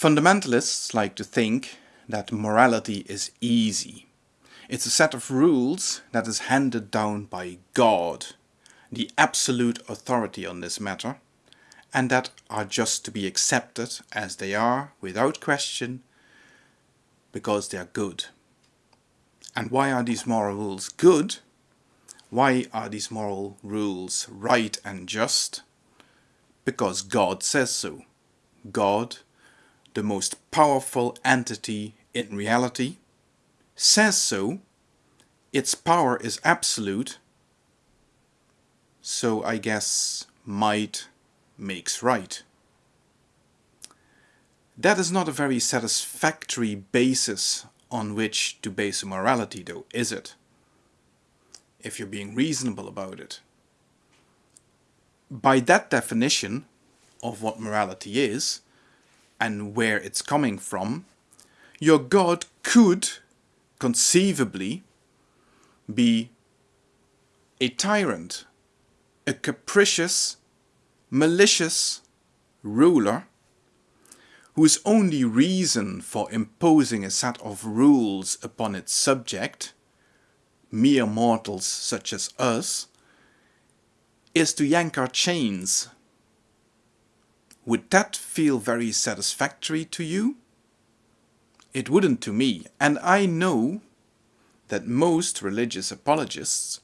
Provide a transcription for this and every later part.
Fundamentalists like to think that morality is easy. It's a set of rules that is handed down by God, the absolute authority on this matter, and that are just to be accepted as they are without question because they are good. And why are these moral rules good? Why are these moral rules right and just? Because God says so. God, the most powerful entity in reality, says so. Its power is absolute. So I guess might makes right. That is not a very satisfactory basis on which to base a morality though, is it? If you're being reasonable about it. By that definition of what morality is and where it's coming from, your God could conceivably be a tyrant, a capricious, malicious ruler whose only reason for imposing a set of rules upon its subject, mere mortals such as us, is to yank our chains. Would that feel very satisfactory to you? It wouldn't to me, and I know that most religious apologists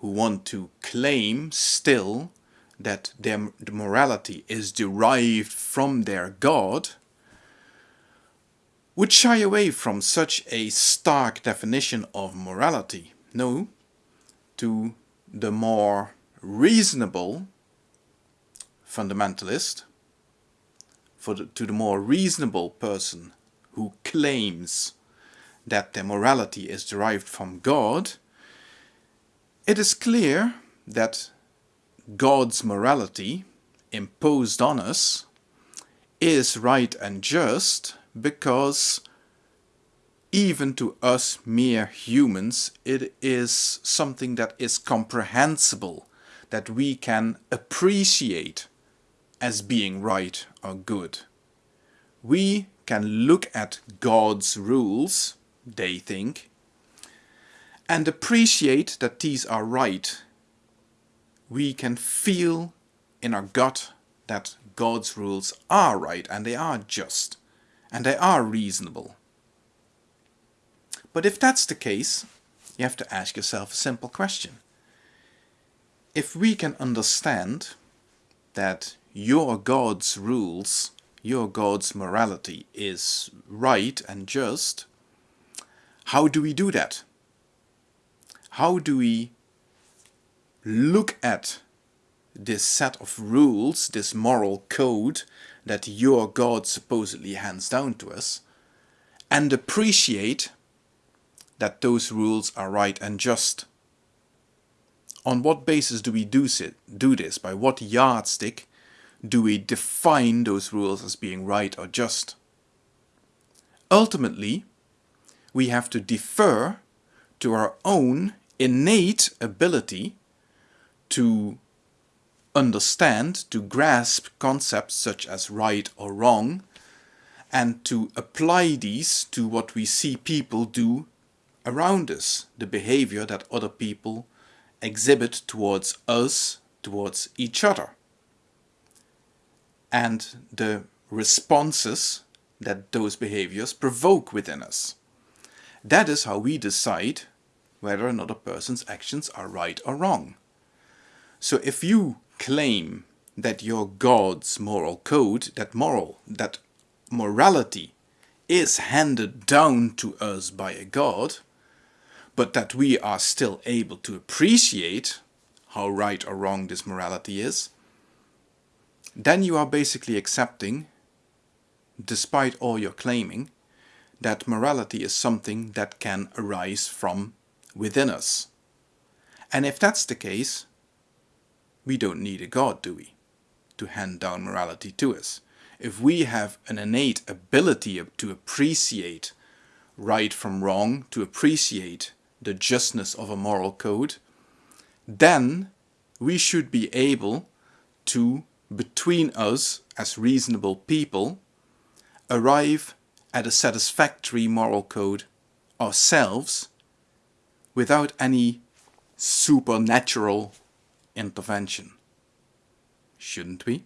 who want to claim still that their morality is derived from their God, would shy away from such a stark definition of morality. No, to the more reasonable fundamentalist, for the, to the more reasonable person who claims that their morality is derived from God, it is clear that God's morality imposed on us is right and just because even to us mere humans it is something that is comprehensible that we can appreciate as being right or good. We can look at God's rules, they think, and appreciate that these are right we can feel in our gut that God's rules are right and they are just and they are reasonable. But if that's the case, you have to ask yourself a simple question. If we can understand that your God's rules, your God's morality is right and just, how do we do that? How do we look at this set of rules, this moral code that your God supposedly hands down to us, and appreciate that those rules are right and just. On what basis do we do, do this? By what yardstick do we define those rules as being right or just? Ultimately, we have to defer to our own innate ability to understand, to grasp concepts such as right or wrong, and to apply these to what we see people do around us, the behavior that other people exhibit towards us, towards each other, and the responses that those behaviors provoke within us. That is how we decide whether another person's actions are right or wrong. So if you claim that your God's moral code, that moral, that morality is handed down to us by a God, but that we are still able to appreciate how right or wrong this morality is, then you are basically accepting, despite all your claiming, that morality is something that can arise from within us. And if that's the case, we don't need a God, do we? To hand down morality to us. If we have an innate ability to appreciate right from wrong, to appreciate the justness of a moral code, then we should be able to, between us as reasonable people, arrive at a satisfactory moral code ourselves without any supernatural intervention. Shouldn't we?